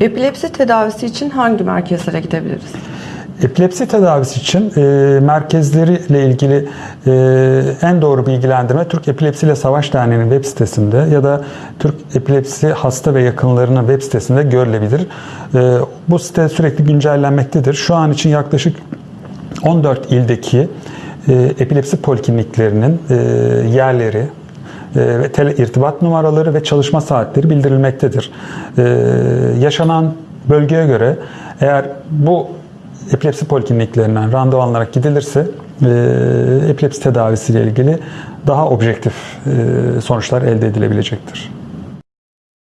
Epilepsi tedavisi için hangi merkezlere gidebiliriz? Epilepsi tedavisi için e, merkezleriyle ilgili e, en doğru bilgilendirme Türk Epilepsi ile Savaş Derneği'nin web sitesinde ya da Türk Epilepsi Hasta ve Yakınlarının web sitesinde görülebilir. E, bu site sürekli güncellenmektedir. Şu an için yaklaşık 14 ildeki e, epilepsi polikliniklerinin e, yerleri, ve tele irtibat numaraları ve çalışma saatleri bildirilmektedir. E, yaşanan bölgeye göre eğer bu epilepsi polikliniklerinden randevu alınarak gidilirse e, epilepsi tedavisiyle ilgili daha objektif e, sonuçlar elde edilebilecektir.